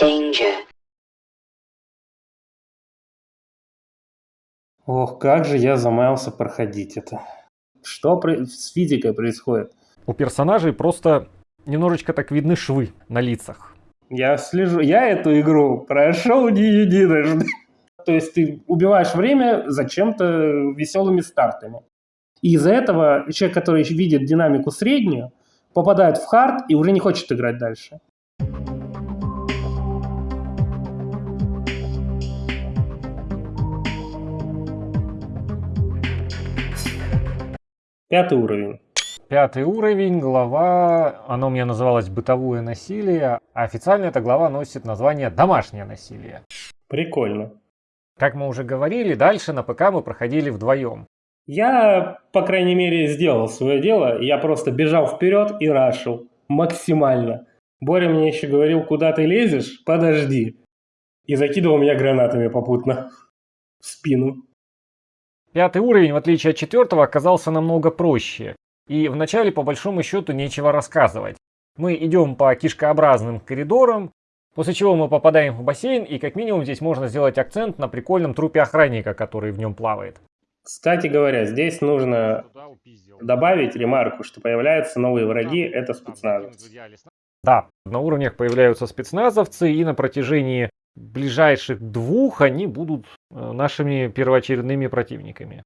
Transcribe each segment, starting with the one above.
Danger. Ох, как же я замаялся проходить это. Что с физикой происходит? У персонажей просто немножечко так видны швы на лицах. Я слежу, я эту игру прошел не единожды. То есть ты убиваешь время зачем-то веселыми стартами. И из-за этого человек, который видит динамику среднюю, попадает в хард и уже не хочет играть дальше. Пятый уровень. Пятый уровень, глава, оно у меня называлось «Бытовое насилие», а официально эта глава носит название «Домашнее насилие». Прикольно. Как мы уже говорили, дальше на ПК мы проходили вдвоем. Я, по крайней мере, сделал свое дело. Я просто бежал вперед и рашил. Максимально. Боря мне еще говорил, куда ты лезешь? Подожди. И закидывал меня гранатами попутно. В спину. Пятый уровень, в отличие от четвертого, оказался намного проще. И вначале, по большому счету, нечего рассказывать. Мы идем по кишкообразным коридорам, после чего мы попадаем в бассейн, и как минимум здесь можно сделать акцент на прикольном трупе охранника, который в нем плавает. Кстати говоря, здесь нужно добавить ремарку, что появляются новые враги, это спецназовцы. Да, на уровнях появляются спецназовцы, и на протяжении ближайших двух они будут э, нашими первоочередными противниками.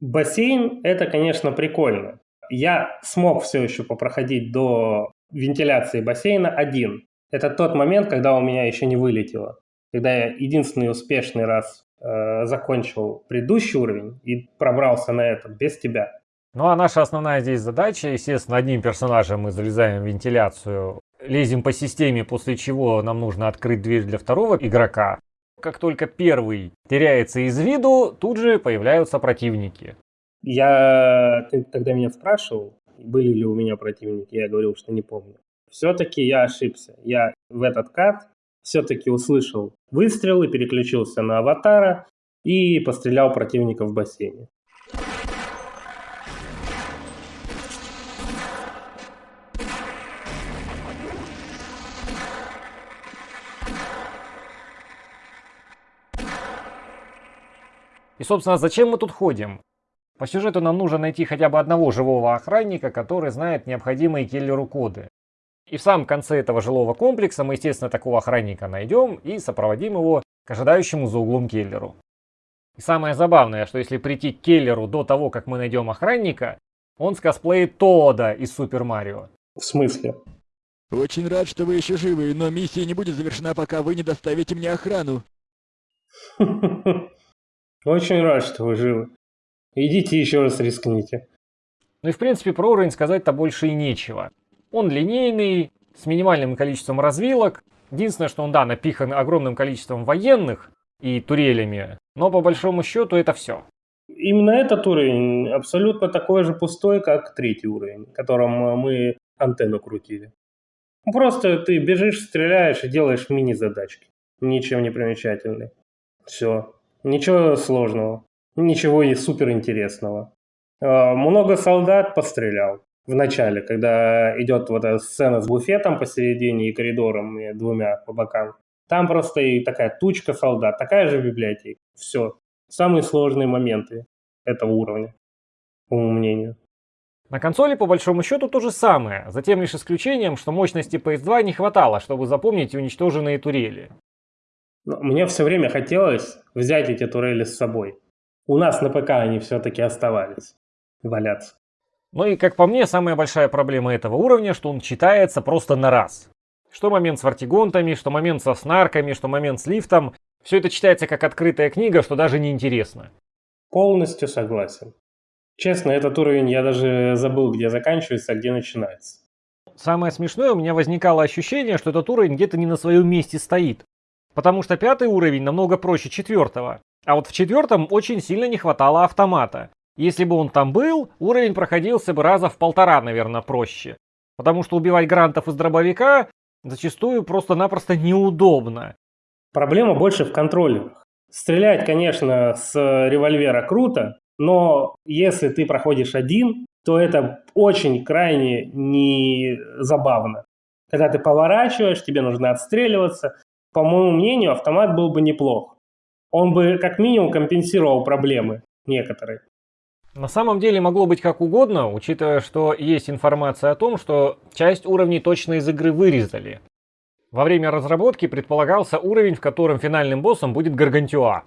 Бассейн это, конечно, прикольно. Я смог все еще попроходить до вентиляции бассейна один. Это тот момент, когда у меня еще не вылетело. Когда я единственный успешный раз э, закончил предыдущий уровень и пробрался на этот без тебя. Ну а наша основная здесь задача, естественно, одним персонажем мы залезаем в вентиляцию, лезем по системе, после чего нам нужно открыть дверь для второго игрока. Как только первый теряется из виду, тут же появляются противники. Я, ты тогда меня спрашивал, были ли у меня противники, я говорил, что не помню. Все-таки я ошибся. Я в этот кат все-таки услышал выстрел и переключился на аватара и пострелял противника в бассейне. И, собственно, зачем мы тут ходим? По сюжету нам нужно найти хотя бы одного живого охранника, который знает необходимые киллеру коды. И в самом конце этого жилого комплекса мы, естественно, такого охранника найдем и сопроводим его к ожидающему за углом Келлеру. И самое забавное, что если прийти к Келлеру до того, как мы найдем охранника, он скосплеит Тода из Супер Марио. В смысле? Очень рад, что вы еще живы, но миссия не будет завершена, пока вы не доставите мне охрану. Очень рад, что вы живы. Идите еще раз рискните. Ну и в принципе про уровень сказать-то больше и нечего. Он линейный, с минимальным количеством развилок. Единственное, что он, да, напихан огромным количеством военных и турелями, но по большому счету это все. Именно этот уровень абсолютно такой же пустой, как третий уровень, которым мы антенну крутили. Просто ты бежишь, стреляешь и делаешь мини-задачки. Ничем не примечательный. Все. Ничего сложного. Ничего и суперинтересного. Много солдат пострелял в начале, когда идет вот эта сцена с буфетом посередине и коридором и двумя по бокам. Там просто и такая тучка солдат, такая же библиотека. Все. Самые сложные моменты этого уровня, по моему мнению. На консоли по большому счету то же самое, за тем лишь исключением, что мощности PS2 не хватало, чтобы запомнить уничтоженные турели. Но мне все время хотелось взять эти турели с собой. У нас на ПК они все-таки оставались валяться. Ну и, как по мне, самая большая проблема этого уровня, что он читается просто на раз. Что момент с вартигонтами, что момент со снарками, что момент с лифтом. Все это читается как открытая книга, что даже не интересно. Полностью согласен. Честно, этот уровень я даже забыл, где заканчивается, а где начинается. Самое смешное, у меня возникало ощущение, что этот уровень где-то не на своем месте стоит. Потому что пятый уровень намного проще четвертого. А вот в четвертом очень сильно не хватало автомата. Если бы он там был, уровень проходился бы раза в полтора, наверное, проще. Потому что убивать грантов из дробовика зачастую просто-напросто неудобно. Проблема больше в контроллерах. Стрелять, конечно, с револьвера круто, но если ты проходишь один, то это очень крайне не забавно. Когда ты поворачиваешь, тебе нужно отстреливаться, по моему мнению, автомат был бы неплох. Он бы как минимум компенсировал проблемы некоторые. На самом деле могло быть как угодно, учитывая, что есть информация о том, что часть уровней точно из игры вырезали. Во время разработки предполагался уровень, в котором финальным боссом будет Гаргантюа.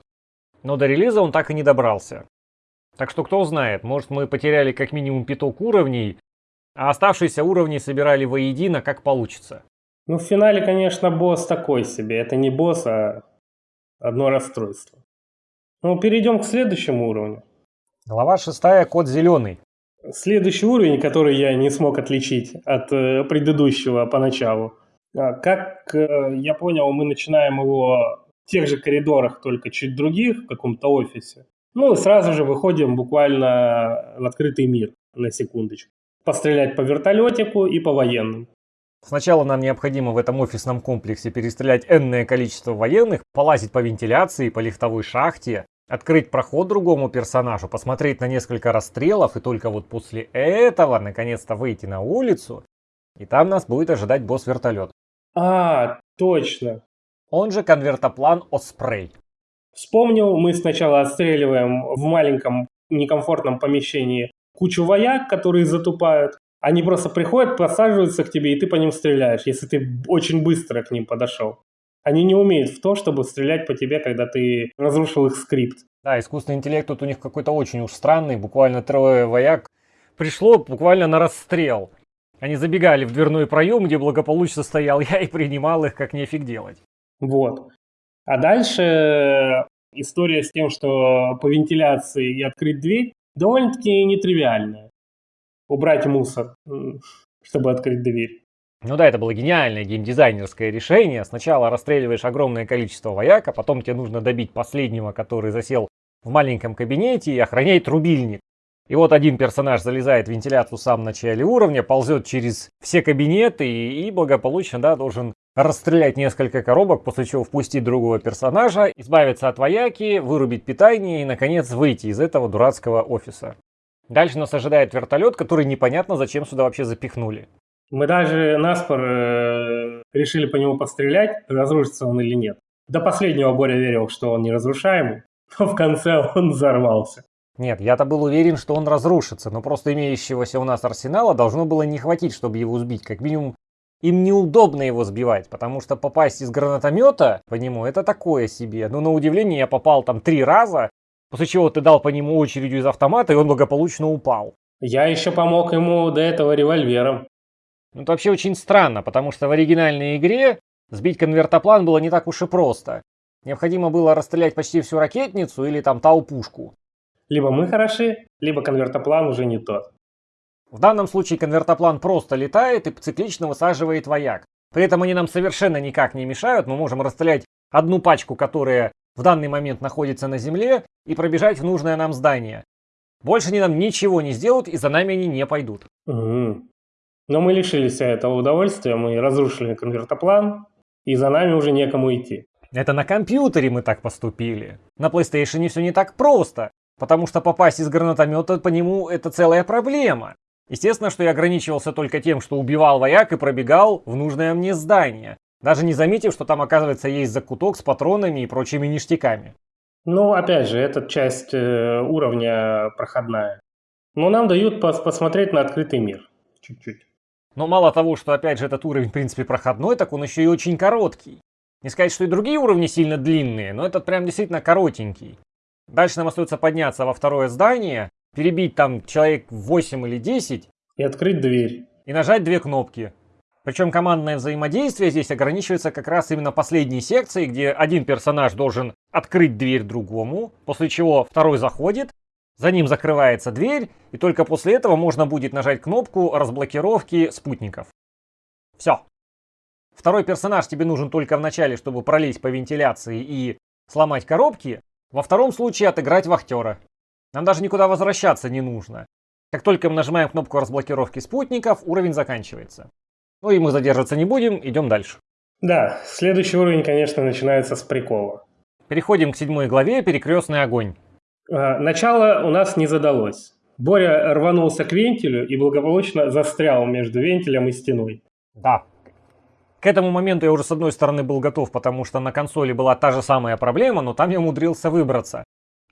Но до релиза он так и не добрался. Так что кто знает, может мы потеряли как минимум пяток уровней, а оставшиеся уровни собирали воедино, как получится. Ну, в финале, конечно, босс такой себе. Это не босс, а одно расстройство. Ну, перейдем к следующему уровню. Глава 6. Код зеленый. Следующий уровень, который я не смог отличить от э, предыдущего поначалу. А, как э, я понял, мы начинаем его в тех же коридорах, только чуть других, в каком-то офисе. Ну и сразу же выходим буквально в открытый мир, на секундочку. Пострелять по вертолетику и по военным. Сначала нам необходимо в этом офисном комплексе перестрелять энное количество военных, полазить по вентиляции, по лифтовой шахте, открыть проход другому персонажу, посмотреть на несколько расстрелов и только вот после этого наконец-то выйти на улицу, и там нас будет ожидать босс-вертолет. А, точно. Он же конвертоплан Оспрей. Вспомнил, мы сначала отстреливаем в маленьком некомфортном помещении кучу вояк, которые затупают, они просто приходят, просаживаются к тебе, и ты по ним стреляешь, если ты очень быстро к ним подошел. Они не умеют в то, чтобы стрелять по тебе, когда ты разрушил их скрипт. Да, искусственный интеллект тут у них какой-то очень уж странный. Буквально трое вояк пришло буквально на расстрел. Они забегали в дверной проем, где благополучно стоял я и принимал их, как нефиг делать. Вот. А дальше история с тем, что по вентиляции и открыть дверь довольно-таки нетривиальная убрать мусор, чтобы открыть дверь. Ну да, это было гениальное геймдизайнерское решение. Сначала расстреливаешь огромное количество вояк, а потом тебе нужно добить последнего, который засел в маленьком кабинете и охраняет рубильник. И вот один персонаж залезает в вентиляцию в самом начале уровня, ползет через все кабинеты и, и благополучно да, должен расстрелять несколько коробок, после чего впустить другого персонажа, избавиться от вояки, вырубить питание и, наконец, выйти из этого дурацкого офиса. Дальше нас ожидает вертолет, который непонятно зачем сюда вообще запихнули. Мы даже наспор э, решили по нему пострелять, разрушится он или нет. До последнего Боря верил, что он неразрушаемый, но в конце он взорвался. Нет, я-то был уверен, что он разрушится, но просто имеющегося у нас арсенала должно было не хватить, чтобы его сбить. Как минимум, им неудобно его сбивать, потому что попасть из гранатомета по нему это такое себе. Но на удивление я попал там три раза, После чего ты дал по нему очередью из автомата, и он благополучно упал. Я еще помог ему до этого револьвером. Ну, это вообще очень странно, потому что в оригинальной игре сбить конвертоплан было не так уж и просто. Необходимо было расстрелять почти всю ракетницу или там тау-пушку. Либо мы хороши, либо конвертоплан уже не тот. В данном случае конвертоплан просто летает и циклично высаживает вояк. При этом они нам совершенно никак не мешают, мы можем расстрелять одну пачку, которая в данный момент находится на земле, и пробежать в нужное нам здание. Больше они нам ничего не сделают, и за нами они не пойдут. Угу. Но мы лишились этого удовольствия, мы разрушили конвертоплан, и за нами уже некому идти. Это на компьютере мы так поступили. На PlayStation все не так просто, потому что попасть из гранатомета по нему это целая проблема. Естественно, что я ограничивался только тем, что убивал вояк и пробегал в нужное мне здание. Даже не заметив, что там, оказывается, есть закуток с патронами и прочими ништяками. Ну, опять же, эта часть э, уровня проходная. Но нам дают пос посмотреть на открытый мир. Чуть-чуть. Но мало того, что, опять же, этот уровень, в принципе, проходной, так он еще и очень короткий. Не сказать, что и другие уровни сильно длинные, но этот прям действительно коротенький. Дальше нам остается подняться во второе здание, перебить там человек 8 или 10. И открыть дверь. И нажать две кнопки. Причем командное взаимодействие здесь ограничивается как раз именно последней секцией, где один персонаж должен открыть дверь другому, после чего второй заходит, за ним закрывается дверь, и только после этого можно будет нажать кнопку разблокировки спутников. Все. Второй персонаж тебе нужен только в начале, чтобы пролезть по вентиляции и сломать коробки. Во втором случае отыграть вахтера. Нам даже никуда возвращаться не нужно. Как только мы нажимаем кнопку разблокировки спутников, уровень заканчивается. Ну и мы задерживаться не будем, идем дальше. Да, следующий уровень, конечно, начинается с прикола. Переходим к седьмой главе «Перекрестный огонь». А, начало у нас не задалось. Боря рванулся к вентилю и благополучно застрял между вентилем и стеной. Да. К этому моменту я уже с одной стороны был готов, потому что на консоли была та же самая проблема, но там я умудрился выбраться.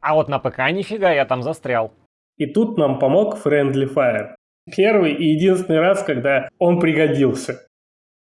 А вот на ПК нифига, я там застрял. И тут нам помог Friendly Fire. Первый и единственный раз, когда он пригодился.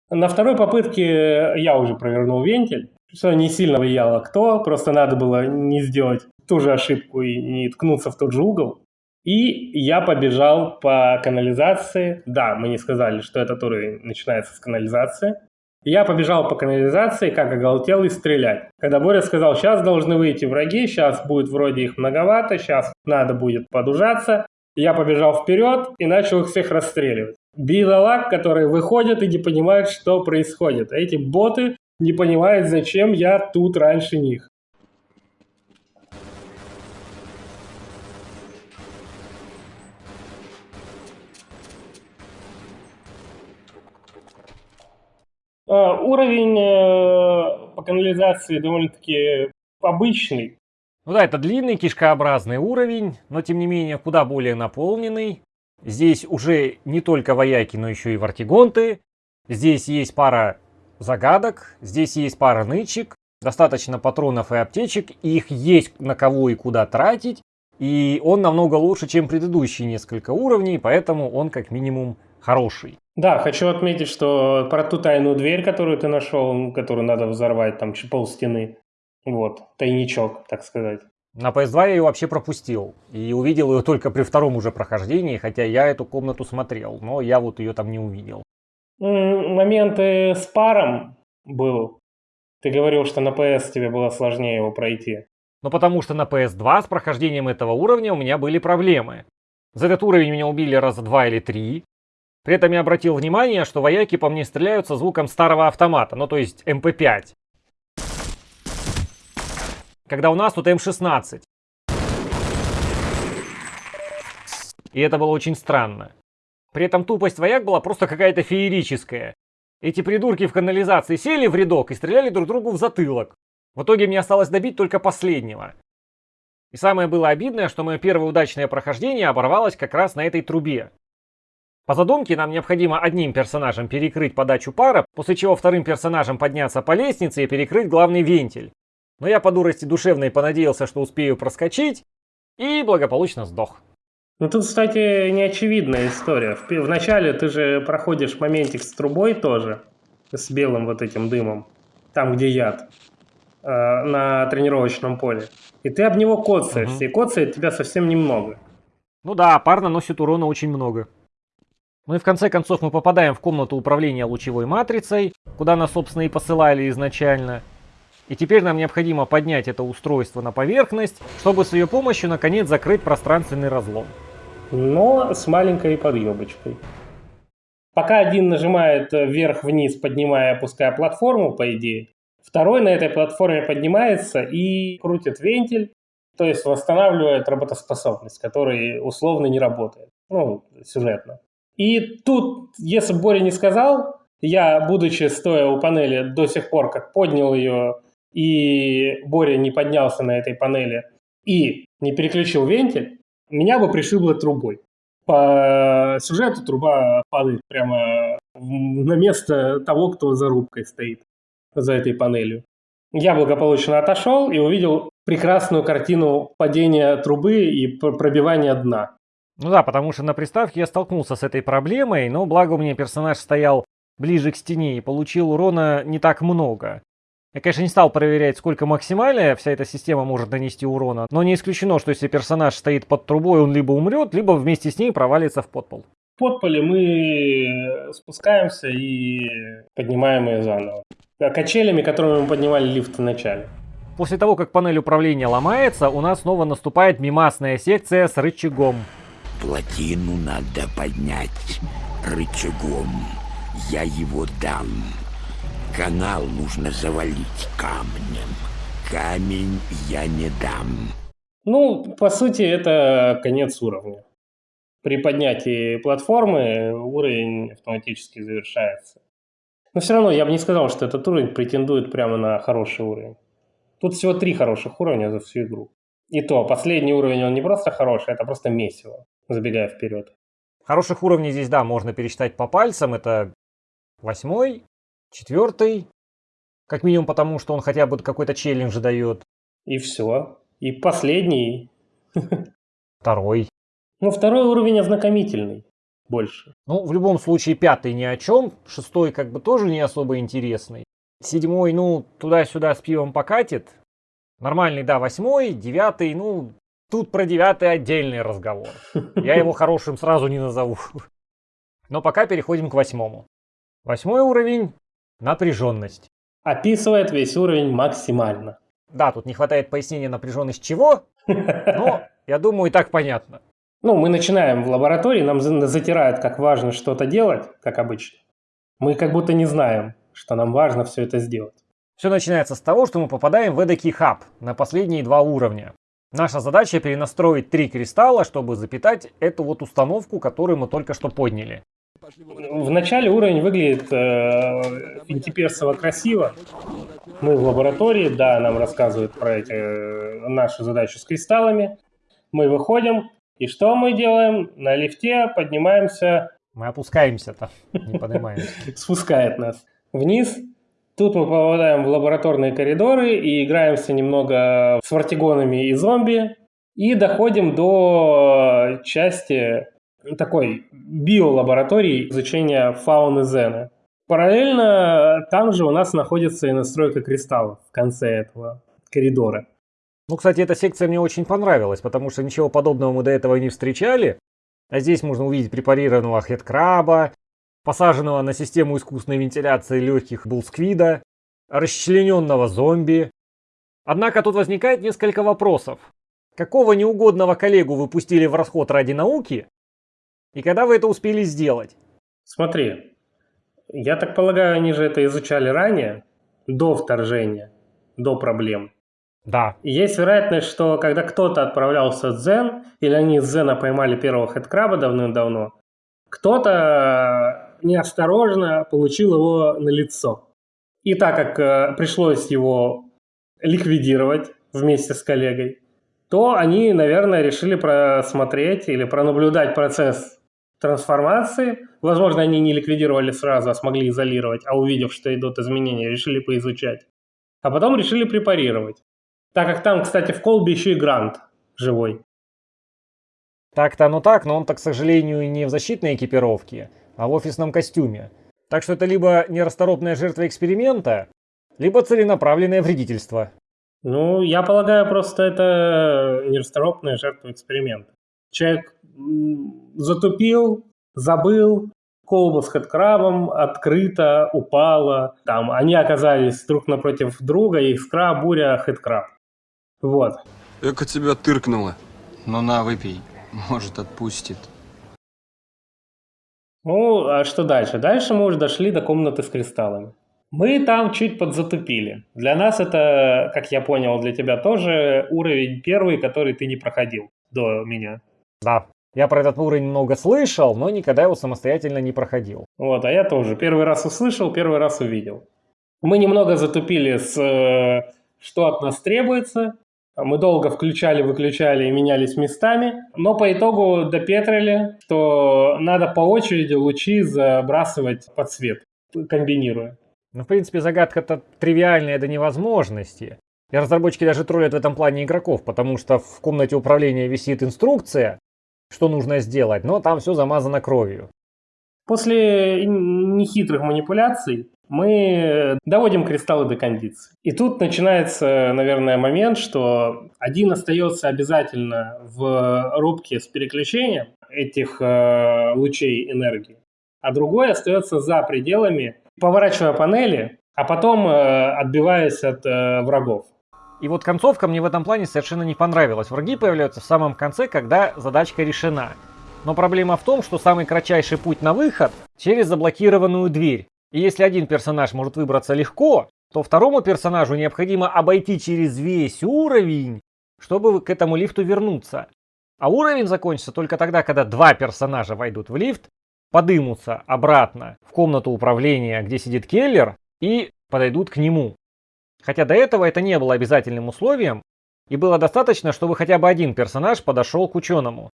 На второй попытке я уже провернул вентиль, что не сильно влияло кто, просто надо было не сделать ту же ошибку и не ткнуться в тот же угол. И я побежал по канализации. Да, мы не сказали, что этот уровень начинается с канализации. Я побежал по канализации, как оголтел, и стрелять. Когда Боря сказал, сейчас должны выйти враги, сейчас будет вроде их многовато, сейчас надо будет подужаться, я побежал вперед и начал их всех расстреливать. Бidолаг, которые выходят и не понимают, что происходит. Эти боты не понимают, зачем я тут раньше них. А, уровень э, по канализации довольно-таки обычный. Ну да, это длинный кишкообразный уровень, но тем не менее куда более наполненный. Здесь уже не только вояки, но еще и вартигонты. Здесь есть пара загадок, здесь есть пара нычек, достаточно патронов и аптечек, их есть на кого и куда тратить. И он намного лучше, чем предыдущие несколько уровней, поэтому он как минимум хороший. Да, хочу отметить, что про ту тайную дверь, которую ты нашел, которую надо взорвать, там пол стены, вот, тайничок, так сказать. На PS2 я ее вообще пропустил. И увидел ее только при втором уже прохождении, хотя я эту комнату смотрел, но я вот ее там не увидел. Моменты с паром был. Ты говорил, что на PS тебе было сложнее его пройти. Ну потому что на PS2 с прохождением этого уровня у меня были проблемы. За этот уровень меня убили раза два или три. При этом я обратил внимание, что вояки по мне стреляют со звуком старого автомата, ну то есть МП5. Когда у нас тут М16. И это было очень странно. При этом тупость вояк была просто какая-то феерическая. Эти придурки в канализации сели в рядок и стреляли друг другу в затылок. В итоге мне осталось добить только последнего. И самое было обидное, что мое первое удачное прохождение оборвалось как раз на этой трубе. По задумке нам необходимо одним персонажем перекрыть подачу пара, после чего вторым персонажем подняться по лестнице и перекрыть главный вентиль. Но я по дурости душевной понадеялся, что успею проскочить, и благополучно сдох. Ну тут, кстати, неочевидная история. Вначале ты же проходишь моментик с трубой тоже, с белым вот этим дымом, там, где яд, э, на тренировочном поле. И ты об него коцаешься, угу. и коцает тебя совсем немного. Ну да, пар наносит урона очень много. Ну и в конце концов мы попадаем в комнату управления лучевой матрицей, куда нас, собственно, и посылали изначально. И теперь нам необходимо поднять это устройство на поверхность, чтобы с ее помощью наконец закрыть пространственный разлом. Но с маленькой подъебочкой. Пока один нажимает вверх-вниз, поднимая, опуская платформу, по идее, второй на этой платформе поднимается и крутит вентиль, то есть восстанавливает работоспособность, который условно не работает, ну, сюжетно. И тут, если Боря не сказал, я, будучи стоя у панели до сих пор, как поднял ее, и Боря не поднялся на этой панели и не переключил вентиль, меня бы пришибло трубой. По сюжету труба падает прямо на место того, кто за рубкой стоит, за этой панелью. Я благополучно отошел и увидел прекрасную картину падения трубы и пробивания дна. Ну да, потому что на приставке я столкнулся с этой проблемой, но благо у меня персонаж стоял ближе к стене и получил урона не так много. Я, конечно, не стал проверять, сколько максимально вся эта система может нанести урона, но не исключено, что если персонаж стоит под трубой, он либо умрет, либо вместе с ней провалится в подпол. В подполе мы спускаемся и поднимаем ее заново. Качелями, которыми мы поднимали лифт в начале. После того, как панель управления ломается, у нас снова наступает мимасная секция с рычагом. Плотину надо поднять рычагом. Я его дам. Канал нужно завалить камнем. Камень я не дам. Ну, по сути, это конец уровня. При поднятии платформы уровень автоматически завершается. Но все равно я бы не сказал, что этот уровень претендует прямо на хороший уровень. Тут всего три хороших уровня за всю игру. И то, последний уровень, он не просто хороший, это просто месиво забегая вперед. Хороших уровней здесь, да, можно пересчитать по пальцам. Это восьмой, Четвертый. Как минимум потому, что он хотя бы какой-то челлендж дает. И все. И последний. Второй. Ну, второй уровень ознакомительный. Больше. Ну, в любом случае, пятый ни о чем. Шестой как бы тоже не особо интересный. Седьмой, ну, туда-сюда с пивом покатит. Нормальный, да, восьмой. Девятый, ну, тут про девятый отдельный разговор. Я его хорошим сразу не назову. Но пока переходим к восьмому. Восьмой уровень – напряженность. Описывает весь уровень максимально. Да, тут не хватает пояснения напряженность чего, но я думаю и так понятно. Ну, мы начинаем в лаборатории, нам за- затирают, как важно что-то делать, как обычно. Мы как будто не знаем, что нам важно все это сделать. Все начинается с того, что мы попадаем в эдакий хаб на последние два уровня. Наша задача перенастроить три кристалла, чтобы запитать эту вот установку, которую мы только что подняли. В начале уровень выглядит э, финтиперсово красиво. Мы в лаборатории, да, нам рассказывают про эти, э, нашу задачу с кристаллами. Мы выходим, и что мы делаем? На лифте поднимаемся, Мы опускаемся там, не поднимаемся. спускает нас вниз. Тут мы попадаем в лабораторные коридоры и играемся немного с вартигонами и зомби. И доходим до части такой биолаборатории изучения фауны Зена. Параллельно там же у нас находится и настройка кристаллов в конце этого коридора. Ну, кстати, эта секция мне очень понравилась, потому что ничего подобного мы до этого не встречали. А здесь можно увидеть препарированного хедкраба, посаженного на систему искусственной вентиляции легких булсквида, расчлененного зомби. Однако тут возникает несколько вопросов. Какого неугодного коллегу вы пустили в расход ради науки? И когда вы это успели сделать? Смотри, я так полагаю, они же это изучали ранее, до вторжения, до проблем. Да, И есть вероятность, что когда кто-то отправлялся в Дзен, или они из Дзена поймали первого хедкраба давным-давно, кто-то неосторожно получил его на лицо. И так как э, пришлось его ликвидировать вместе с коллегой, то они, наверное, решили просмотреть или пронаблюдать процесс трансформации. Возможно, они не ликвидировали сразу, а смогли изолировать, а увидев, что идут изменения, решили поизучать. А потом решили препарировать. Так как там, кстати, в колбе еще и Грант живой. так-то оно так, но он-то, к сожалению, не в защитной экипировке, а в офисном костюме. Так что это либо нерасторопная жертва эксперимента, либо целенаправленное вредительство. Ну, я полагаю, просто это нерасторопная жертва эксперимента. Человек затупил, забыл, колба с хэдкрабом открыто упала. Там они оказались друг напротив друга, искра, буря, хэдкраб. Вот. Эка тебя тыркнула. Ну на, выпей. Может, отпустит. Ну, а что дальше? Дальше мы уже дошли до комнаты с кристаллами. Мы там чуть подзатупили. Для нас это, как я понял, для тебя тоже уровень первый, который ты не проходил до меня. Да, я про этот уровень много слышал, но никогда его самостоятельно не проходил. Вот, а я тоже. Первый раз услышал, первый раз увидел. Мы немного затупили с э, что от нас требуется. Мы долго включали, выключали и менялись местами. Но по итогу допетрили, что надо по очереди лучи забрасывать под свет, комбинируя. Ну, в принципе, загадка-то тривиальная до невозможности. И разработчики даже троллят в этом плане игроков, потому что в комнате управления висит инструкция, что нужно сделать, но там все замазано кровью. После нехитрых манипуляций мы доводим кристаллы до кондиции. И тут начинается, наверное, момент, что один остается обязательно в рубке с переключением этих э, лучей энергии, а другой остается за пределами, поворачивая панели, а потом э, отбиваясь от э, врагов. И вот концовка мне в этом плане совершенно не понравилась. Враги появляются в самом конце, когда задачка решена. Но проблема в том, что самый кратчайший путь на выход через заблокированную дверь. И если один персонаж может выбраться легко, то второму персонажу необходимо обойти через весь уровень, чтобы к этому лифту вернуться. А уровень закончится только тогда, когда два персонажа войдут в лифт, подымутся обратно в комнату управления, где сидит Келлер, и подойдут к нему. Хотя до этого это не было обязательным условием, и было достаточно, чтобы хотя бы один персонаж подошел к ученому.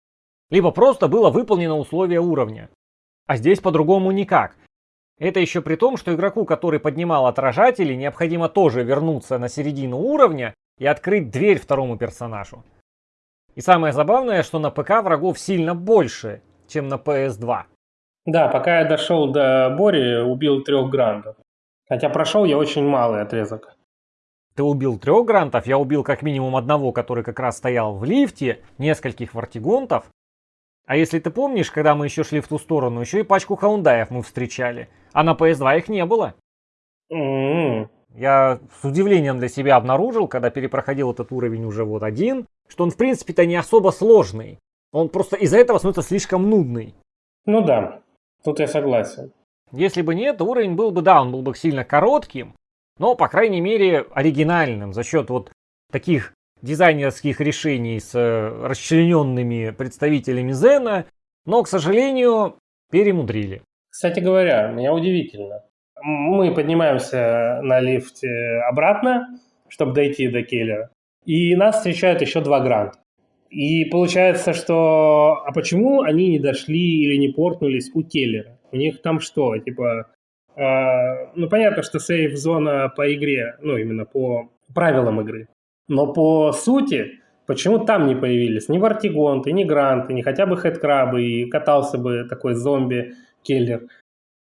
Либо просто было выполнено условие уровня. А здесь по-другому никак. Это еще при том, что игроку, который поднимал отражатели, необходимо тоже вернуться на середину уровня и открыть дверь второму персонажу. И самое забавное, что на ПК врагов сильно больше, чем на PS2. Да, пока я дошел до Бори, убил трех грандов. Хотя прошел я очень малый отрезок. Ты убил трех грантов, я убил как минимум одного, который как раз стоял в лифте, нескольких вартигонтов. А если ты помнишь, когда мы еще шли в ту сторону, еще и пачку хаундаев мы встречали. А на PS2 их не было. М-м. Я с удивлением для себя обнаружил, когда перепроходил этот уровень уже вот один, что он в принципе-то не особо сложный. Он просто из-за этого становится слишком нудный. Ну да, тут я согласен. Если бы нет, уровень был бы, да, он был бы сильно коротким, но, по крайней мере, оригинальным за счет вот таких дизайнерских решений с э, расчлененными представителями Зена, но, к сожалению, перемудрили. Кстати говоря, меня удивительно. Мы поднимаемся на лифте обратно, чтобы дойти до киллера, и нас встречают еще два гранта. И получается, что... А почему они не дошли или не портнулись у Келлера? У них там что, типа... э, ну, понятно, что сейф-зона по игре, ну, именно по правилам игры. Но по сути, почему там не появились ни Вартигонты, ни Гранты, ни хотя бы Хэдкрабы, и катался бы такой зомби-келлер.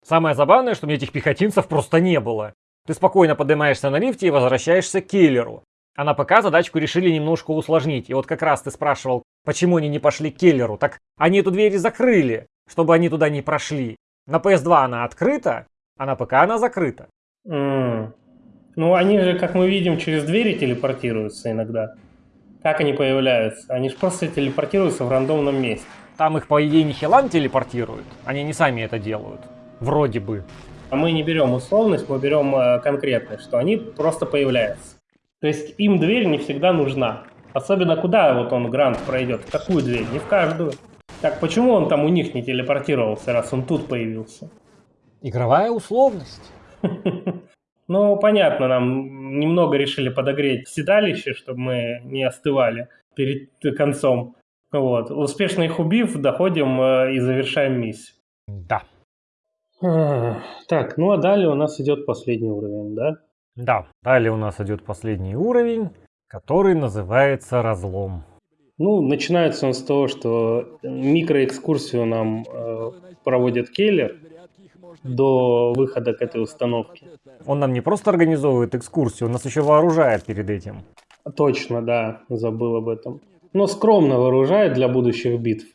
Самое забавное, что мне этих пехотинцев просто не было. Ты спокойно поднимаешься на лифте и возвращаешься к киллеру. А на ПК задачку решили немножко усложнить. И вот как раз ты спрашивал, почему они не пошли к киллеру. Так они эту дверь закрыли, чтобы они туда не прошли. На PS2 она открыта, а на ПК она закрыта. М. Ну, они же, как мы видим, через двери телепортируются иногда. Как они появляются? Они же просто телепортируются в рандомном месте. Там их, по идее, не Хилан телепортируют. Они не сами это делают. Вроде бы. А мы не берем условность, мы берем э, конкретность, что они просто появляются. То есть им дверь не всегда нужна. Особенно куда вот он грант пройдет, в какую дверь, не в каждую. Так почему он там у них не телепортировался, раз он тут появился? Игровая условность. Ну, понятно, нам немного решили подогреть седалище, чтобы мы не остывали перед концом. Вот. Успешно их убив, доходим э, и завершаем миссию. Да. Ах, Так, ну а далее у нас идет последний уровень, да? Да. Далее у нас идет последний уровень, который называется разлом. Ну, начинается он с того, что микроэкскурсию нам э, проводит Келлер до выхода к этой установке. Он нам не просто организовывает экскурсию, он нас еще вооружает перед этим. Точно, да, забыл об этом. Но скромно вооружает для будущих битв.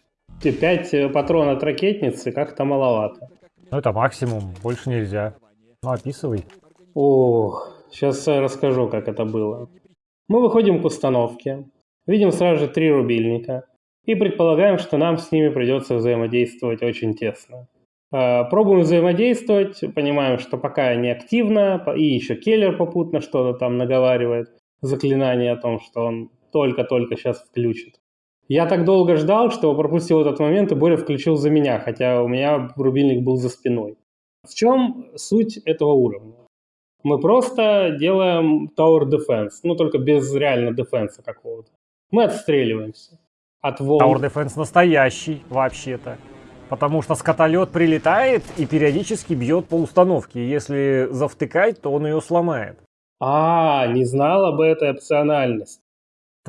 И Пять э, патронов от ракетницы как-то маловато. Ну это максимум, больше нельзя. Ну описывай. Ох, сейчас расскажу, как это было. Мы выходим к установке, видим сразу же три рубильника и предполагаем, что нам с ними придется взаимодействовать очень тесно. А, Пробуем взаимодействовать, понимаем, что пока не активно, и еще Келлер попутно что-то там наговаривает, заклинание о том, что он только-только сейчас включит. Я так долго ждал, что пропустил этот момент, и Боря включил за меня, хотя у меня рубильник был за спиной. В чем суть этого уровня? Мы просто делаем Tower Defense, ну только без реально дефенса какого-то. Мы отстреливаемся от волн. Tower Defense настоящий, вообще-то. Потому что скотолет прилетает и периодически бьет по установке. Если завтыкать, то он ее сломает. А, не знал об этой опциональности.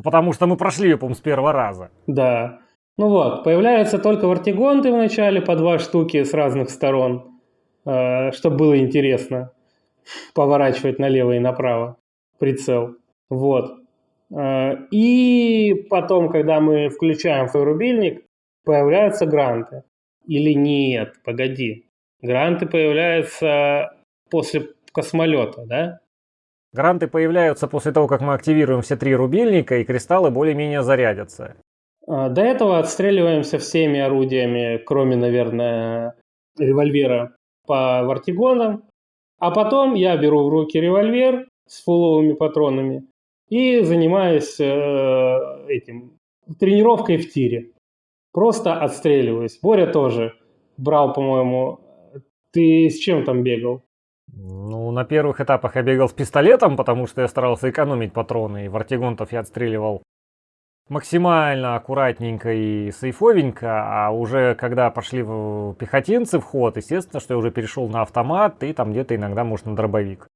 Потому что мы прошли ее, по-моему, с первого раза. Да. Ну вот, появляются только вартигонты в начале по два штуки с разных сторон, чтобы было интересно поворачивать налево и направо прицел. Вот. Э, И потом, когда мы включаем свой рубильник, появляются гранты. Или нет, погоди. Гранты появляются после космолета, да? Гранты появляются после того, как мы активируем все три рубильника, и кристаллы более-менее зарядятся. А, До этого отстреливаемся всеми орудиями, кроме, наверное, револьвера по вартигонам. А потом я беру в руки револьвер с фуловыми патронами и занимаюсь э, этим тренировкой в тире. Просто отстреливаюсь. Боря тоже брал, по-моему. Ты с чем там бегал? Ну, на первых этапах я бегал с пистолетом, потому что я старался экономить патроны, и вартигонтов я отстреливал максимально аккуратненько и сейфовенько, а уже когда пошли в- пехотинцы в ход, естественно, что я уже перешел на автомат и там где-то иногда, может, на дробовик.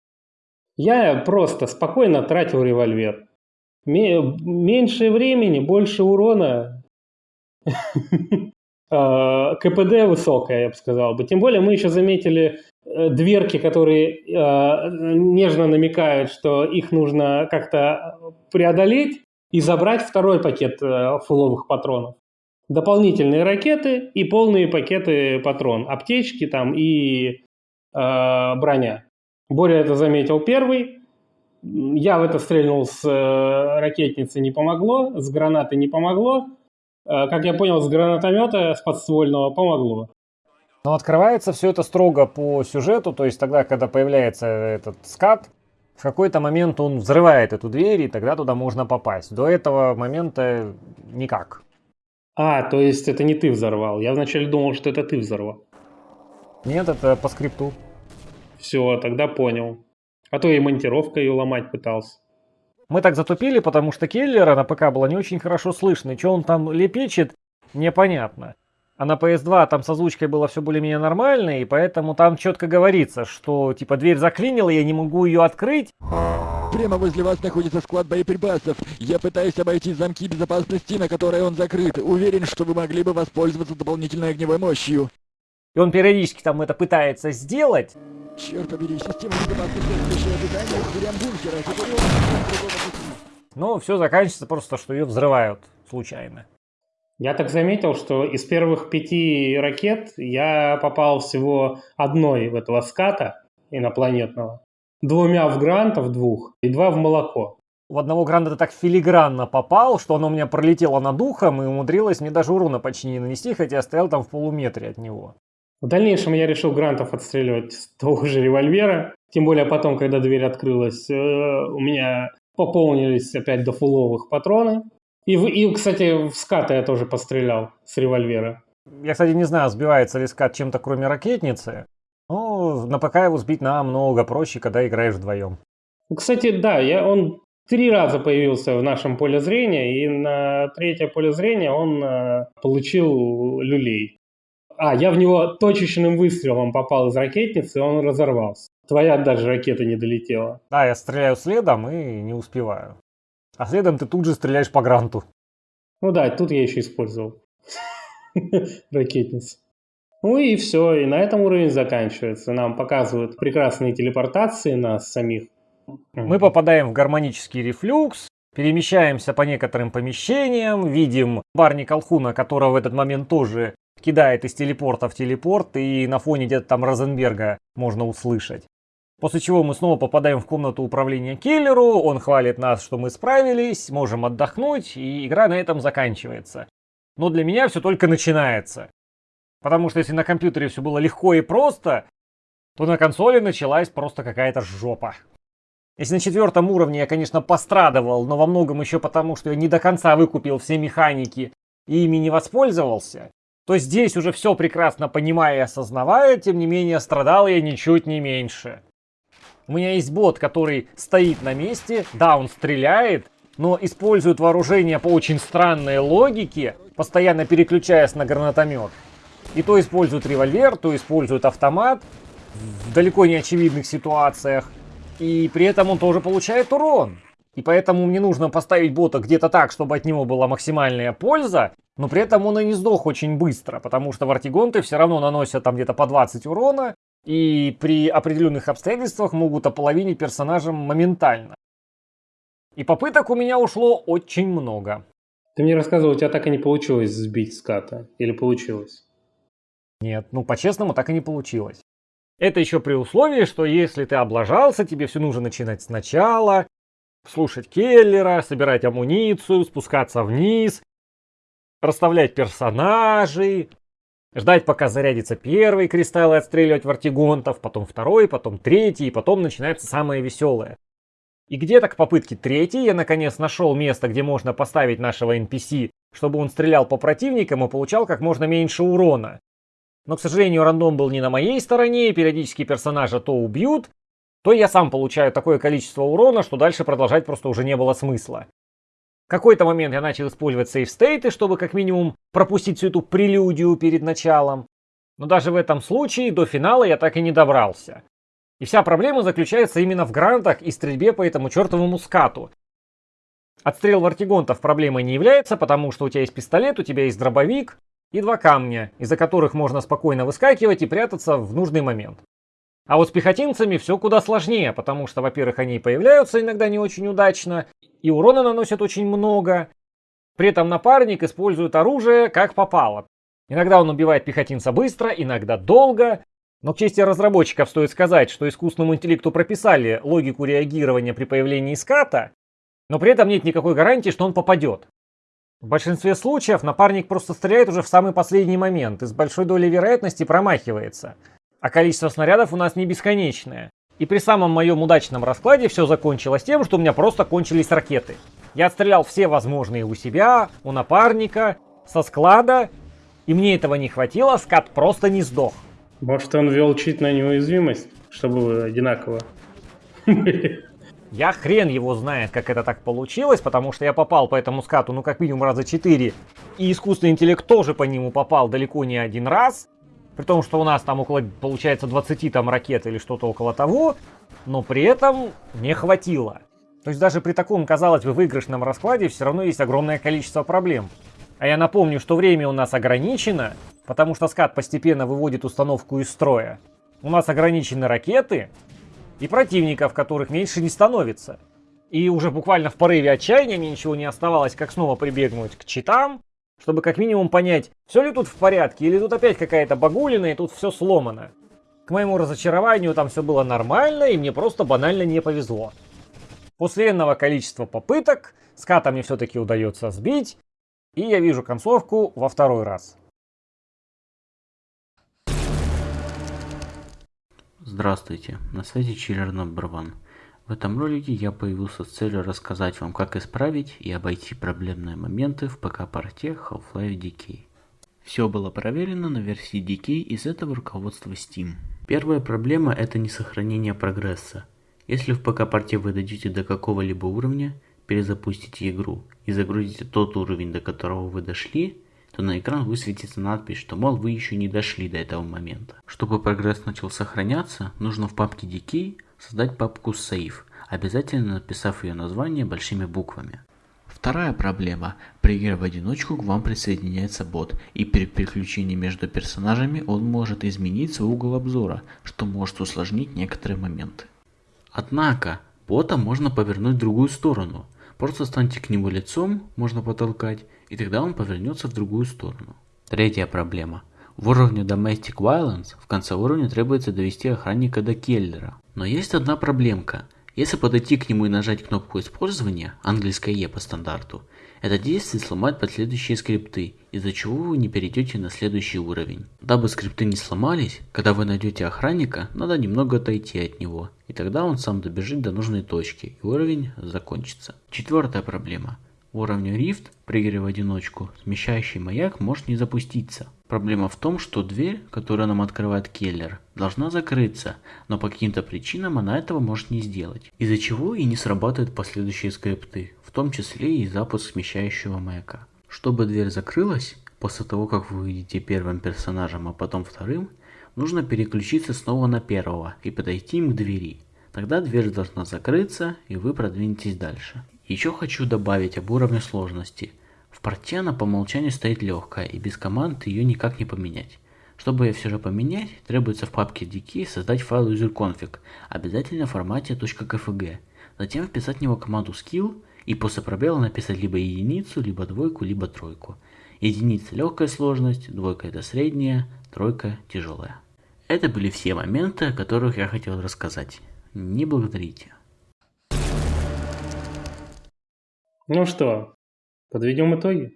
Я просто спокойно тратил револьвер. Ме- меньше времени, больше урона. Э, КПД высокое, я бы сказал бы. Тем более мы еще заметили э, дверки, которые э, нежно намекают, что их нужно как-то преодолеть и забрать второй пакет фуловых патронов. Дополнительные ракеты и полные пакеты патрон. Аптечки там и броня. Боря это заметил первый. Я в это стрельнул с ракетницы, не помогло, с гранаты не помогло. Э, как я понял, с гранатомета, с подствольного помогло. Но открывается все это строго по сюжету, то есть тогда, когда появляется этот скат, в какой-то момент он взрывает эту дверь, и тогда туда можно попасть. До этого момента никак. А, то есть это не ты взорвал. Я вначале думал, что это ты взорвал. Нет, это по скрипту. Все, тогда понял. А то и монтировка ее ломать пытался. Мы так затупили, потому что Келлера на ПК было не очень хорошо слышно, и что он там лепечет, непонятно. А на PS2 там с озвучкой было все более-менее нормально, и поэтому там четко говорится, что типа дверь заклинила, я не могу ее открыть. Прямо возле вас находится склад боеприпасов. Я пытаюсь обойти замки безопасности, на которые он закрыт. Уверен, что вы могли бы воспользоваться дополнительной огневой мощью. И он периодически там это пытается сделать. Черт побери, система безопасности дверям бункера. Теперь он другого. Но все заканчивается просто, что ее взрывают случайно. Я так заметил, что из первых пяти ракет я попал всего одной в этого ската инопланетного. Двумя в грантов двух и два в молоко. В одного гранда ты так филигранно попал, что оно у меня пролетело над ухом и умудрилось мне даже урона почти не нанести, хотя я стоял там в полуметре от него. В дальнейшем я решил грантов отстреливать с того же револьвера. Тем более потом, когда дверь открылась, э, у меня пополнились опять до фуловых патроны. И, и, кстати, в ската я тоже пострелял с револьвера. Я, кстати, не знаю, сбивается ли скат чем-то кроме ракетницы. Но на ПК его сбить намного проще, когда играешь вдвоем. Кстати, да, я, он три раза появился в нашем поле зрения, и на третье поле зрения он э, получил люлей. А, я в него точечным выстрелом попал из ракетницы, и он разорвался. Твоя даже ракета не долетела. Да, я стреляю следом и не успеваю. А следом ты тут же стреляешь по гранту. Ну да, тут я еще использовал ракетницу. Ну и все, и на этом уровень заканчивается. Нам показывают прекрасные телепортации нас самих. Мы попадаем в гармонический рефлюкс, перемещаемся по некоторым помещениям, видим Барни Колхуна, которого в этот момент тоже кидает из телепорта в телепорт, и на фоне где-то там Розенберга можно услышать. После чего мы снова попадаем в комнату управления киллеру, он хвалит нас, что мы справились, можем отдохнуть, и игра на этом заканчивается. Но для меня все только начинается. Потому что если на компьютере все было легко и просто, то на консоли началась просто какая-то жопа. Если на четвертом уровне я, конечно, пострадовал, но во многом еще потому, что я не до конца выкупил все механики и ими не воспользовался, то здесь уже все прекрасно понимая и осознавая, тем не менее страдал я ничуть не меньше. У меня есть бот, который стоит на месте, да, он стреляет, но использует вооружение по очень странной логике, постоянно переключаясь на гранатомет. И то использует револьвер, то использует автомат в далеко не очевидных ситуациях. И при этом он тоже получает урон. И поэтому мне нужно поставить бота где-то так, чтобы от него была максимальная польза, но при этом он и не сдох очень быстро, потому что вартигонты все равно наносят там где-то по 20 урона, и при определенных обстоятельствах могут ополовинить персонажа моментально. И попыток у меня ушло очень много. Ты мне рассказывал, у тебя так и не получилось сбить ската. Или получилось? Нет, ну по-честному так и не получилось. Это еще при условии, что если ты облажался, тебе все нужно начинать сначала, слушать Келлера, собирать амуницию, спускаться вниз, расставлять персонажей, ждать пока зарядится первый кристалл и отстреливать вартигонтов, потом второй, потом третий, и потом начинается самое веселое. И где-то к попытке третьей я наконец нашел место, где можно поставить нашего NPC, чтобы он стрелял по противникам и получал как можно меньше урона. Но, к сожалению, рандом был не на моей стороне, и периодически персонажа то убьют, то я сам получаю такое количество урона, что дальше продолжать просто уже не было смысла. Какой-то момент я начал использовать сейф-стейты, чтобы как минимум пропустить всю эту прелюдию перед началом. Но даже в этом случае до финала я так и не добрался. И вся проблема заключается именно в грантах и стрельбе по этому чертовому скату. Отстрел вартигонтов проблемой не является, потому что у тебя есть пистолет, у тебя есть дробовик и два камня, из-за которых можно спокойно выскакивать и прятаться в нужный момент. А вот с пехотинцами все куда сложнее, потому что, во-первых, они появляются иногда не очень удачно, и урона наносят очень много. При этом напарник использует оружие как попало. Иногда он убивает пехотинца быстро, иногда долго. Но к чести разработчиков стоит сказать, что искусственному интеллекту прописали логику реагирования при появлении ската, но при этом нет никакой гарантии, что он попадет. В большинстве случаев напарник просто стреляет уже в самый последний момент и с большой долей вероятности промахивается. А количество снарядов у нас не бесконечное. И при самом моем удачном раскладе все закончилось тем, что у меня просто кончились ракеты. Я отстрелял все возможные у себя, у напарника, со склада и мне этого не хватило, скат просто не сдох. Может, он ввел чит на неуязвимость, чтобы одинаково. Я хрен его знает, как это так получилось, потому что я попал по этому скату, ну, как минимум раза 4. И искусственный интеллект тоже по нему попал далеко не один раз. При том, что у нас там около, получается, 20 там ракет или что-то около того. Но при этом не хватило. То есть даже при таком, казалось бы, выигрышном раскладе все равно есть огромное количество проблем. А я напомню, что время у нас ограничено, потому что скат постепенно выводит установку из строя. У нас ограничены ракеты и противников, которых меньше не становится. И уже буквально в порыве отчаяния мне ничего не оставалось, как снова прибегнуть к читам, чтобы как минимум понять, все ли тут в порядке, или тут опять какая-то багулина, и тут все сломано. К моему разочарованию там все было нормально, и мне просто банально не повезло. После энного количества попыток ската мне все-таки удается сбить, и я вижу концовку во второй раз. Здравствуйте, на связи Чиллер Number. В этом ролике я появился с целью рассказать вам, как исправить и обойти проблемные моменты в ПК-порте Half-Life DK. Все было проверено на версии DK из этого руководства Steam. Первая проблема это не сохранение прогресса. Если в ПК-порте вы дойдете до какого-либо уровня, перезапустите игру и загрузите тот уровень, до которого вы дошли, то на экран высветится надпись, что мол вы еще не дошли до этого момента. Чтобы прогресс начал сохраняться, нужно в папке Decay создать папку Save, обязательно написав ее название большими буквами. Вторая проблема. При игре в одиночку к вам присоединяется бот, и при переключении между персонажами он может изменить свой угол обзора, что может усложнить некоторые моменты. Однако, бота можно повернуть в другую сторону, Просто станьте к нему лицом, можно потолкать, и тогда он повернется в другую сторону. Третья проблема. В уровне Domestic Violence в конце уровня требуется довести охранника до Келлера. Но есть одна проблемка. Если подойти к нему и нажать кнопку использования, английское Е по стандарту, это действие сломает последующие скрипты, из-за чего вы не перейдете на следующий уровень. Дабы скрипты не сломались, когда вы найдете охранника, надо немного отойти от него, и тогда он сам добежит до нужной точки, и уровень закончится. Четвертая проблема. В уровне Rift игре в одиночку смещающий маяк может не запуститься. Проблема в том, что дверь, которую нам открывает Келлер, должна закрыться, но по каким-то причинам она этого может не сделать, из-за чего и не срабатывают последующие скрипты том числе и запуск смещающего маяка. Чтобы дверь закрылась, после того как вы выйдете первым персонажем, а потом вторым, нужно переключиться снова на первого и подойти им к двери. Тогда дверь должна закрыться и вы продвинетесь дальше. Еще хочу добавить об уровне сложности. Она по умолчанию стоит легкая и без команд ее никак не поменять. Чтобы ее все же поменять, требуется в папке DK создать файл userconfig, обязательно в формате .kfg. Затем вписать в него команду skill и после пробела написать либо единицу, либо двойку, либо тройку. Единица легкая сложность, двойка это средняя, тройка тяжелая. Это были все моменты, о которых я хотел рассказать. Не благодарите. Ну что, подведем итоги?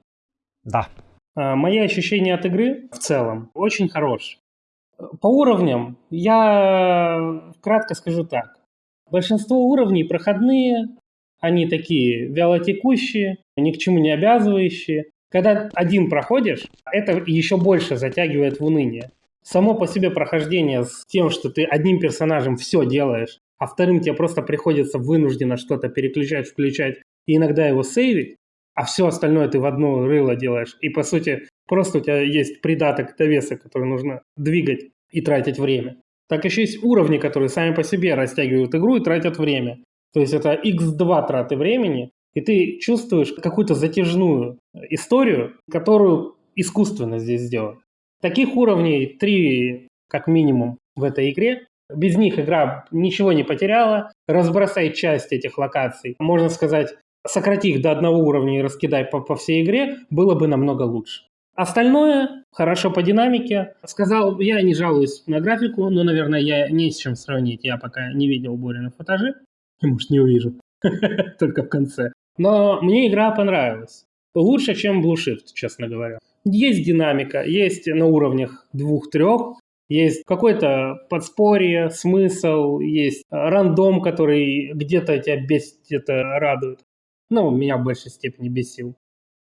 Да. А, мои ощущения от игры в целом очень хорошие. По уровням я кратко скажу так. Большинство уровней проходные, они такие вялотекущие, ни к чему не обязывающие. Когда один проходишь, это еще больше затягивает в уныние. Само по себе прохождение с тем, что ты одним персонажем все делаешь, а вторым тебе просто приходится вынужденно что-то переключать, включать и иногда его сейвить, а все остальное ты в одно рыло делаешь. И по сути просто у тебя есть придаток довеса, который нужно двигать и тратить время. Так еще есть уровни, которые сами по себе растягивают игру и тратят время. То есть это x2 траты времени, и ты чувствуешь какую-то затяжную историю, которую искусственно здесь сделали. Таких уровней три как минимум в этой игре. Без них игра ничего не потеряла. Разбросай часть этих локаций. Можно сказать, сократи их до одного уровня и раскидай по, по всей игре, было бы намного лучше. Остальное хорошо по динамике. Сказал, я не жалуюсь на графику, но, наверное, я не с чем сравнить. Я пока не видел Борина футажи. Может, не увижу. Только в конце. Но мне игра понравилась. Лучше, чем Blue Shift, честно говоря. Есть динамика, есть на уровнях двух-трех, есть какое-то подспорье, смысл, есть рандом, который где-то тебя бесит, где-то радует. Ну, меня в большей степени бесил.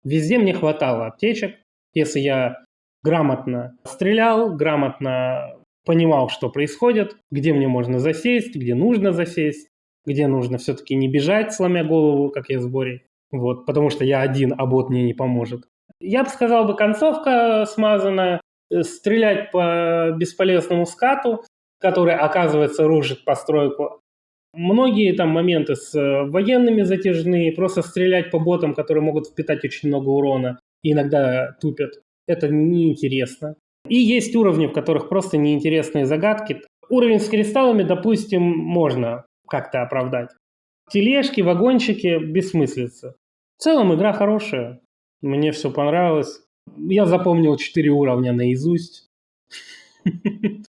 Везде мне хватало аптечек. Если я грамотно стрелял, грамотно понимал, что происходит, где мне можно засесть, где нужно засесть, где нужно все-таки не бежать, сломя голову, как я в сборе. Вот, потому что я один, а бот мне не поможет. Я бы сказал бы, концовка смазанная, э, стрелять по бесполезному скату, который, оказывается, рушит постройку. Многие там моменты с э, военными затяжные, просто стрелять по ботам, которые могут впитать очень много урона и иногда тупят. Это неинтересно. И есть уровни, в которых просто неинтересные загадки. Уровень с кристаллами, допустим, можно как-то оправдать. Тележки, вагончики, бессмыслица. В целом игра хорошая. Мне все понравилось. Я запомнил 4 уровня наизусть.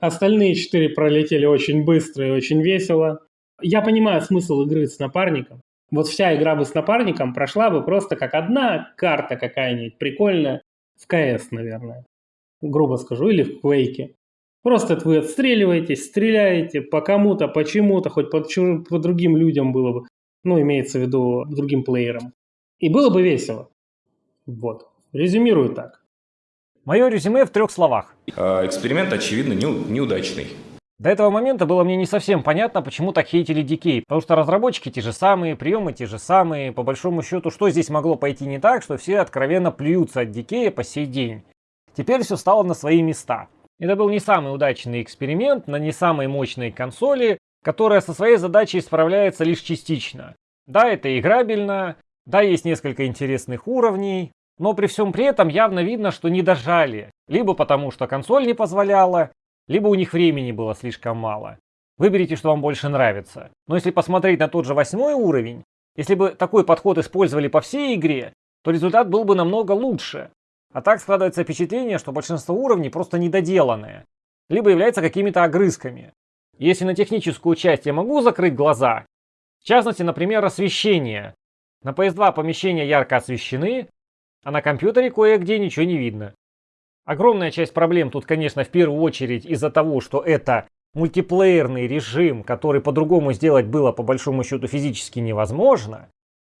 Остальные 4 пролетели очень быстро и очень весело. Я понимаю смысл игры с напарником. Вот вся игра бы с напарником прошла бы просто как одна карта какая-нибудь прикольная в КС, наверное. Грубо скажу, или в Квейке. Просто вы отстреливаетесь, стреляете по кому-то, почему-то, хоть по, по другим людям было бы. Ну, имеется в виду другим плеерам. И было бы весело. Вот. Резюмирую так. Мое резюме в трех словах. А, эксперимент, очевидно, неудачный. До этого момента было мне не совсем понятно, почему так хейтили Decay, потому что разработчики те же самые, приемы те же самые, по большому счету, что здесь могло пойти не так, что все откровенно плюются от Decay по сей день. Теперь все стало на свои места. Это был не самый удачный эксперимент на не самой мощной консоли, которая со своей задачей справляется лишь частично. Да, это играбельно, да, есть несколько интересных уровней, но при всем при этом явно видно, что не дожали. Либо потому, что консоль не позволяла, либо у них времени было слишком мало. Выберите, что вам больше нравится. Но если посмотреть на тот же восьмой уровень, если бы такой подход использовали по всей игре, то результат был бы намного лучше. А так складывается впечатление, что большинство уровней просто недоделанные, либо являются какими-то огрызками. Если на техническую часть я могу закрыть глаза, в частности, например, освещение. На PS2 помещения ярко освещены, а на компьютере кое-где ничего не видно. Огромная часть проблем тут, конечно, в первую очередь из-за того, что это мультиплеерный режим, который по-другому сделать было по большому счету физически невозможно.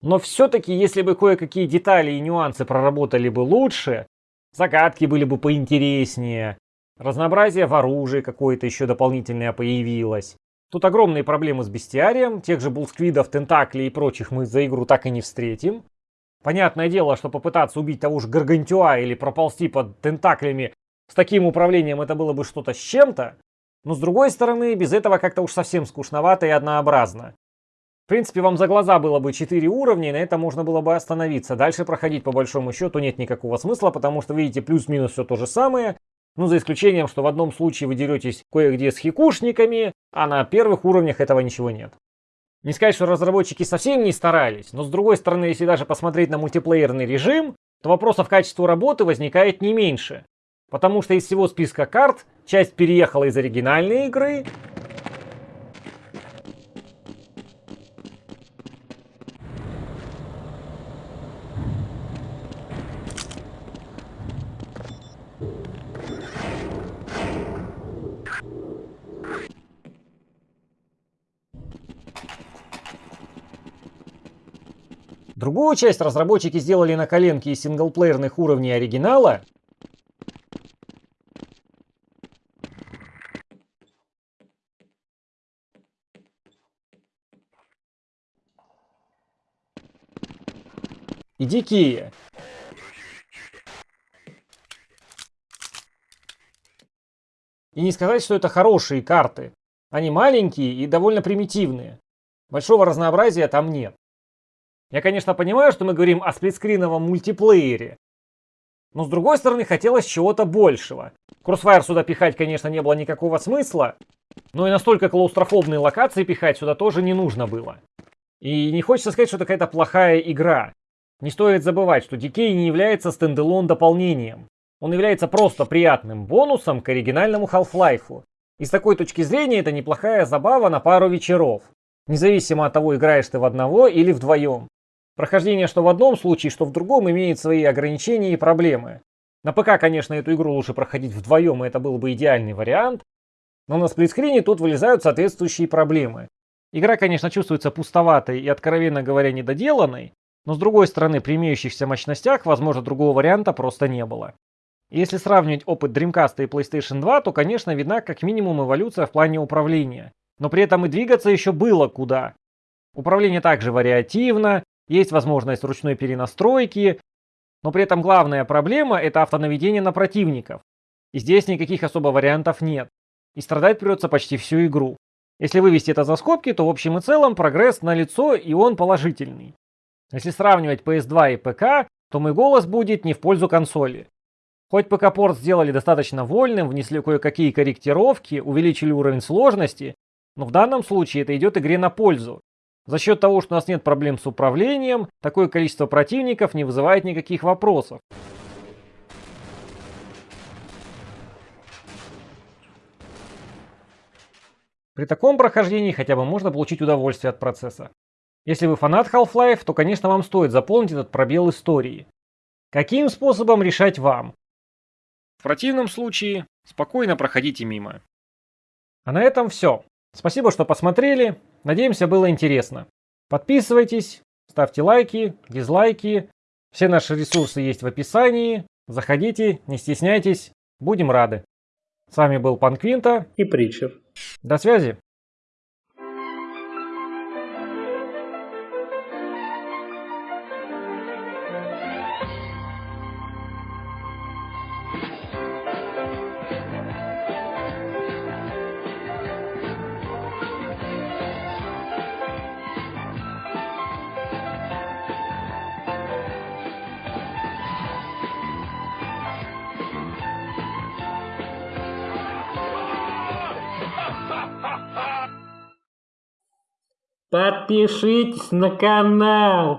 Но все-таки, если бы кое-какие детали и нюансы проработали бы лучше, загадки были бы поинтереснее, разнообразие в оружии какое-то еще дополнительное появилось. Тут огромные проблемы с бестиарием, тех же булсквидов, тентаклей и прочих мы за игру так и не встретим. Понятное дело, что попытаться убить того же Гаргантюа или проползти под тентаклями с таким управлением это было бы что-то с чем-то. Но с другой стороны, без этого как-то уж совсем скучновато и однообразно. В принципе, вам за глаза было бы 4 уровня, и на этом можно было бы остановиться. Дальше проходить по большому счету нет никакого смысла, потому что видите плюс-минус все то же самое. Ну, за исключением, что в одном случае вы деретесь кое-где с хикушниками, а на первых уровнях этого ничего нет. Не сказать, что разработчики совсем не старались, но с другой стороны, если даже посмотреть на мультиплеерный режим, то вопросов к качеству работы возникает не меньше. Потому что из всего списка карт часть переехала из оригинальной игры, Другую часть разработчики сделали на коленке из синглплеерных уровней оригинала, и дикие. И не сказать, что это хорошие карты. Они маленькие и довольно примитивные. Большого разнообразия там нет. Я, конечно, понимаю, что мы говорим о сплитскриновом мультиплеере. Но с другой стороны, хотелось чего-то большего. Crossfire сюда пихать, конечно, не было никакого смысла. Но и настолько клаустрофобные локации пихать сюда тоже не нужно было. И не хочется сказать, что это какая-то плохая игра. Не стоит забывать, что Decay не является стендалон дополнением. Он является просто приятным бонусом к оригинальному Half-Life. И с такой точки зрения это неплохая забава на пару вечеров. Независимо от того, играешь ты в одного или вдвоем. Прохождение что в одном случае, что в другом имеет свои ограничения и проблемы. На ПК, конечно, эту игру лучше проходить вдвоем, и это был бы идеальный вариант. Но на сплитскрине тут вылезают соответствующие проблемы. Игра, конечно, чувствуется пустоватой и, откровенно говоря, недоделанной, но с другой стороны, при имеющихся мощностях, возможно, другого варианта просто не было. Если сравнивать опыт Dreamcast и PlayStation 2, то, конечно, видна как минимум эволюция в плане управления. Но при этом и двигаться еще было куда. Управление также вариативно, есть возможность ручной перенастройки, но при этом главная проблема это автонаведение на противников. И здесь никаких особо вариантов нет. И страдать придется почти всю игру. Если вывести это за скобки, то в общем и целом прогресс налицо и он положительный. Если сравнивать PS2 и ПК, то мой голос будет не в пользу консоли. Хоть ПК-порт сделали достаточно вольным, внесли кое-какие корректировки, увеличили уровень сложности, но в данном случае это идет игре на пользу. За счет того, что у нас нет проблем с управлением, такое количество противников не вызывает никаких вопросов. При таком прохождении хотя бы можно получить удовольствие от процесса. Если вы фанат Half-Life, то, конечно, вам стоит заполнить этот пробел истории. Каким способом решать вам? В противном случае спокойно проходите мимо. А на этом все. Спасибо, что посмотрели. Надеемся, было интересно. Подписывайтесь, ставьте лайки, дизлайки. Все наши ресурсы есть в описании. Заходите, не стесняйтесь. Будем рады. С вами был Пан Квинта и Притчер. До связи. Подпишитесь на канал.